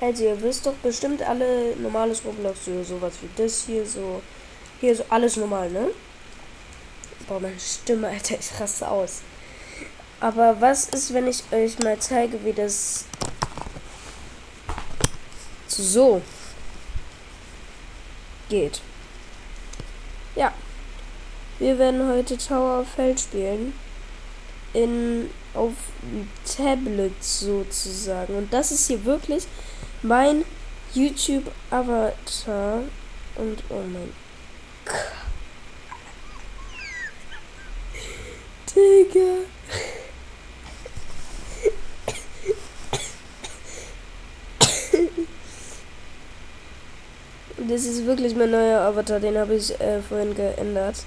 Also ihr wisst doch bestimmt alle normales Roblox, so sowas wie das hier, so hier so alles normal, ne? Boah, meine Stimme, Alter, ich raste aus. Aber was ist, wenn ich euch mal zeige, wie das so geht? Ja. Wir werden heute Tower of Hell spielen. In, auf Tablet sozusagen. Und das ist hier wirklich mein YouTube-Avatar. Und oh mein Gott. Digga. Das ist wirklich mein neuer Avatar, den habe ich äh, vorhin geändert.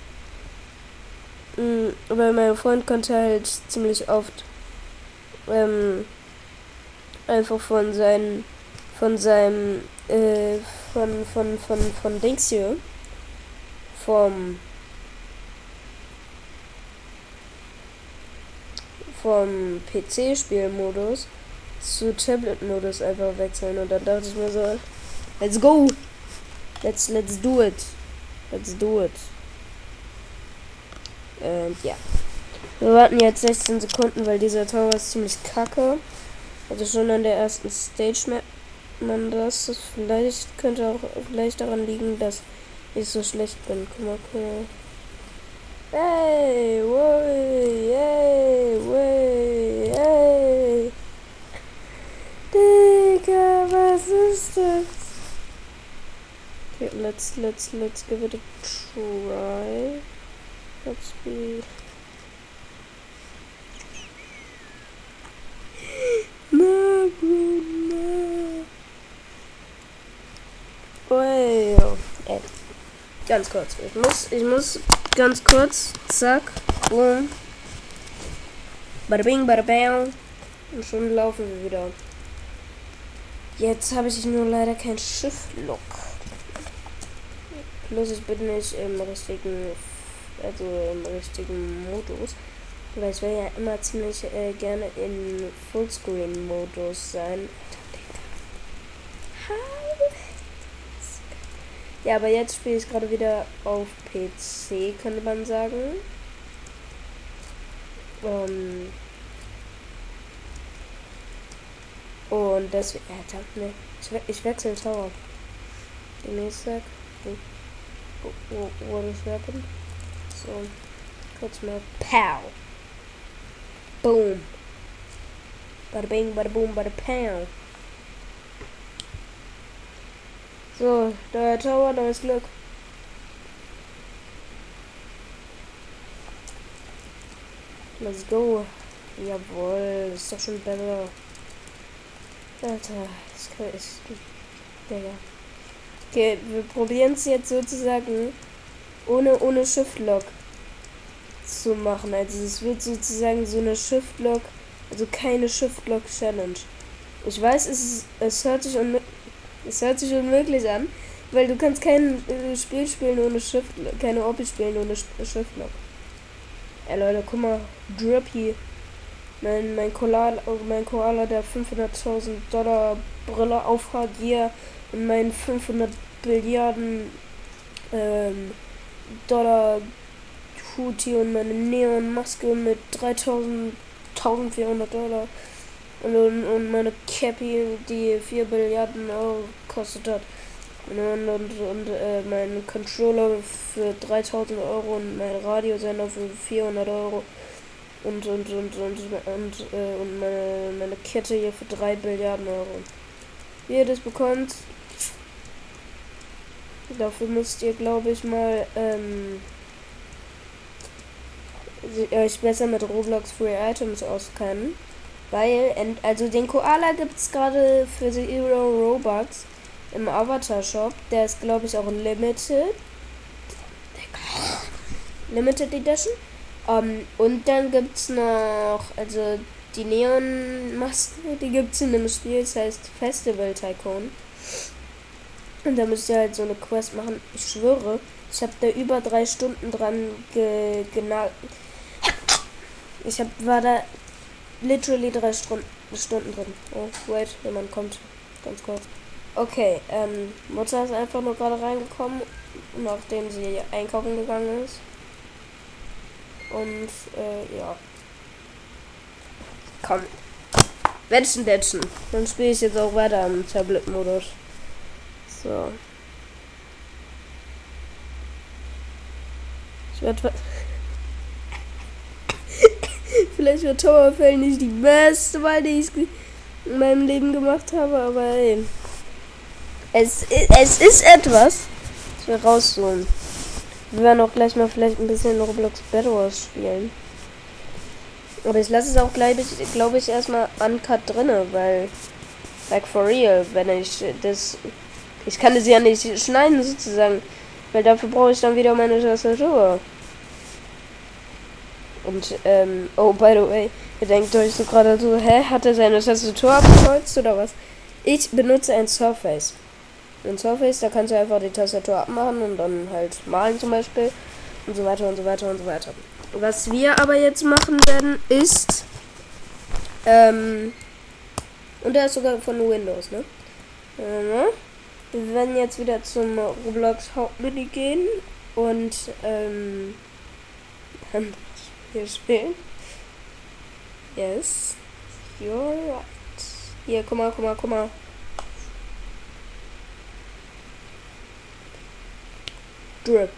Mhm, weil mein Freund konnte halt ziemlich oft ähm, einfach von seinen von seinem äh, von von von von Dings hier. Vom vom PC-Spielmodus zu Tablet-Modus einfach wechseln und dann dachte ich mir so, let's go, let's let's do it, let's do it. Und ja, wir warten jetzt 16 Sekunden, weil dieser Tower ist ziemlich kacke. Also schon an der ersten Stage Map man das. das vielleicht könnte auch vielleicht daran liegen, dass ich so schlecht bin. Guck mal, guck mal. Hey, wey, hey, wey, hey. Digga, was ist das? Okay, let's, let's, let's give it a try. Let's be... Na, bro, na. Oh, ey. Ganz kurz. Ich muss, ich muss ganz kurz. Zack. Boom. Bada bing, bada bang. Und schon laufen wir wieder. Jetzt habe ich nur leider kein Schiff-Look. Plus ich bin nicht im richtigen, also im richtigen Modus. Weil ich will ja immer ziemlich äh, gerne in Fullscreen-Modus sein. Ja, aber jetzt spiele ich gerade wieder auf PC, könnte man sagen. Um, und deswegen, Alter, ne, ich, ich wechsle Tower. Die nächste, what is happened? So, kurz mal, pow. Boom. Bada bing, bada boom, bada pow. So, der Tower, neues Glück. Let's go. Jawohl, ist doch schon besser. Alter, das kann ich. Digga. Okay, wir probieren es jetzt sozusagen ohne, ohne Shift-Lock zu machen. Also es wird sozusagen so eine Shift-Lock, also keine Shift-Lock-Challenge. Ich weiß, es, ist, es hört sich es hört sich unmöglich an, weil du kannst kein äh, Spiel spielen ohne Shift, keine Opie spielen ohne Shift Lock. Ey Leute, guck mal, Drippy. Mein, mein Koala, mein Koala, der 500.000 Dollar Brille aufhat hier und mein 500 Billiarden ähm, Dollar Hut hier und meine Neon-Maske mit 3.000, 1.400 Dollar. Und, und meine Cappy, die 4 Milliarden Euro gekostet hat. Und, und, und äh, mein Controller für 3000 Euro und mein Radiosender für 400 Euro. Und, und, und, und, und, äh, und meine, meine Kette hier für 3 Milliarden Euro. Wie ihr das bekommt, dafür müsst ihr, glaube ich, mal ähm, euch besser mit Roblox Free Items auskennen. Weil, also den Koala gibt es gerade für Zero Robux im Avatar Shop. Der ist, glaube ich, auch Limited. Limited Edition. Um, ähm, und dann gibt es noch, also die Neon-Maske, die gibt es in dem Spiel, das heißt Festival Tycoon. Und da müsst ihr halt so eine Quest machen. Ich schwöre, ich habe da über drei Stunden dran ge genau. Ich hab, war da literally drei Stunden, Stunden drin. Oh, wait, jemand kommt. Ganz kurz. Okay, ähm, Mutter ist einfach nur gerade reingekommen, nachdem sie einkaufen gegangen ist. Und, äh, ja. Komm. Wetschen, wetschen. Dann spiele ich jetzt auch weiter im Tablet-Modus. So. Ich werde. Vielleicht wird Towerfell nicht die beste Wahl, die ich in meinem Leben gemacht habe, aber ey. Es, es ist etwas, was wir rausholen. Wir werden auch gleich mal vielleicht ein bisschen Roblox Battle Wars spielen. Aber ich lasse es auch, glaube ich, glaube ich, erstmal uncut drinne, weil, like for real, wenn ich das, ich kann das ja nicht schneiden sozusagen, weil dafür brauche ich dann wieder meine Tastatur. Und, ähm, oh, by the way, ihr denkt euch so gerade so, hä, hat er seine Tastatur abgekreuzt oder was? Ich benutze ein Surface. Ein Surface, da kannst du einfach die Tastatur abmachen und dann halt malen zum Beispiel und so weiter und so weiter und so weiter. Was wir aber jetzt machen werden, ist, ähm, und der ist sogar von Windows, ne? Wir werden jetzt wieder zum Roblox Hauptmenü gehen und, ähm, hier spielen. Yes. You're right. Hier, guck mal, guck mal, guck mal. Drip.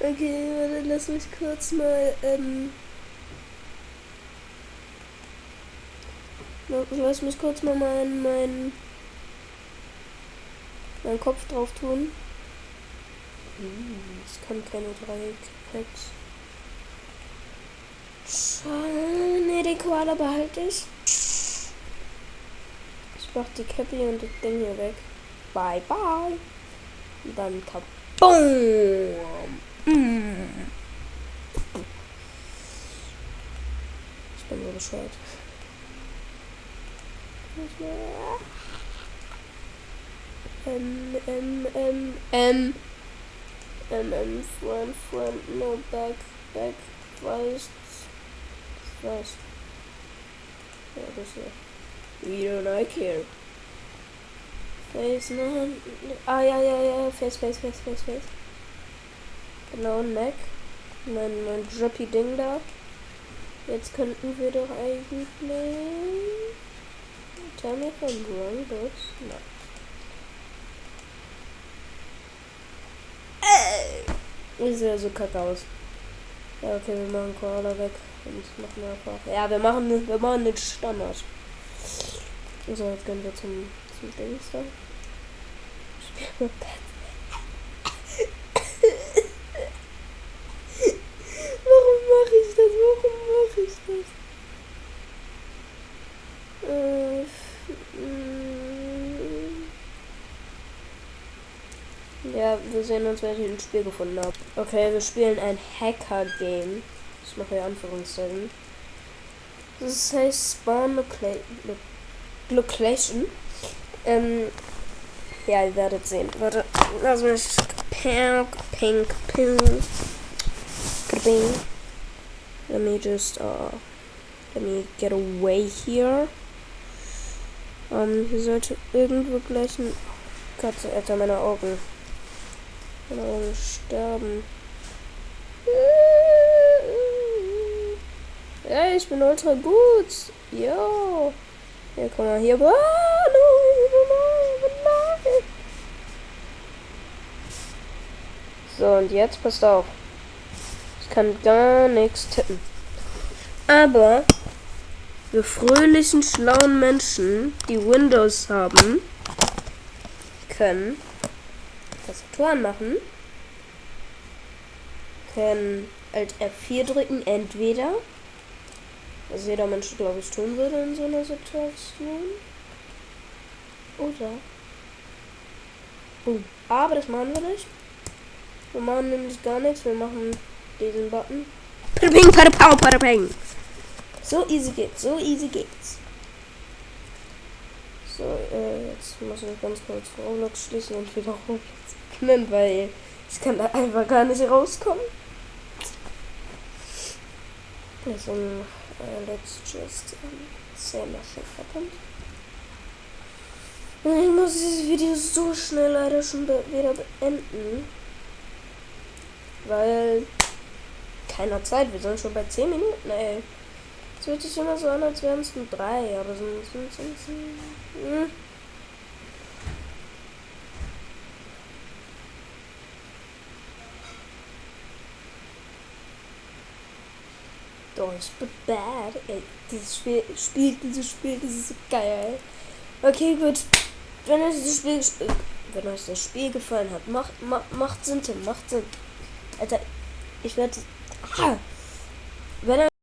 Okay, warte, lass mich kurz mal, ähm, lass mich kurz mal meinen, meinen, meinen Kopf drauf tun. Ich kann keine drei Packs. Ne, den Koala behalte ich. Ich mach die Cappy und das Ding hier weg. Bye, bye. Und dann kaboom. Ich bin so bescheuert. M, M, M, M. M, M, front, front, no, back, back, first, first. Ja, das hier. We don't I care. Face, no, ah, ja, ja, ja, face, face, face, face, face. Genau, Neck. Mein, mein Droppy Ding da. Jetzt könnten wir doch eigentlich. Tell me if I'm wrong, but no. Sieht ja so kacke aus. Ja, okay, wir machen Koala weg und machen einfach. Ja, wir machen, wir machen den Standard. So, jetzt gehen wir zum, zum Dings da. Spielen wir wir sehen uns, wenn ich ein Spiel gefunden habe. Okay, wir spielen ein Hacker-Game. Ich mache hier Anführungszeichen. Das heißt Spawn Location. Ähm, ja, ihr werdet sehen. Warte, lass mich. Pink, pink, pink. Ping. Let me just, uh, let me get away here. Ähm, hier sollte irgendwo gleich ein Katze, Alter, meine Augen. Genau, sterben. Ey, ich bin ultra gut. Jo. Ja, komm mal hier. So, und jetzt passt auf. Ich kann gar nichts tippen. Aber wir fröhlichen, schlauen Menschen, die Windows haben, können Tastaturen machen. Können Alt F4 drücken, entweder. Was jeder Mensch, glaube ich, tun würde in so einer Situation. Oder. Oh, aber das machen wir nicht. Wir machen nämlich gar nichts. Wir machen diesen Button. So easy geht's, so easy geht's. So, äh, jetzt muss ich ganz kurz Roblox schließen und wieder Roblox öffnen, weil ich kann da einfach gar nicht rauskommen. Deswegen, äh, let's just um, say nothing happened. Ich muss dieses Video so schnell leider schon be wieder beenden. Weil keiner Zeit, wir sind schon bei 10 Minuten, ey. Es hört sich immer so an, als wären es nur drei, aber sind es. Hm. Don't be bad. Ey, dieses Spiel, spielt dieses Spiel, das ist so geil. Okay, gut. Wenn euch das Spiel, wenn euch das Spiel gefallen hat, macht, macht, macht Sinn, Tim, macht Sinn. Alter, ich werde, ah, wenn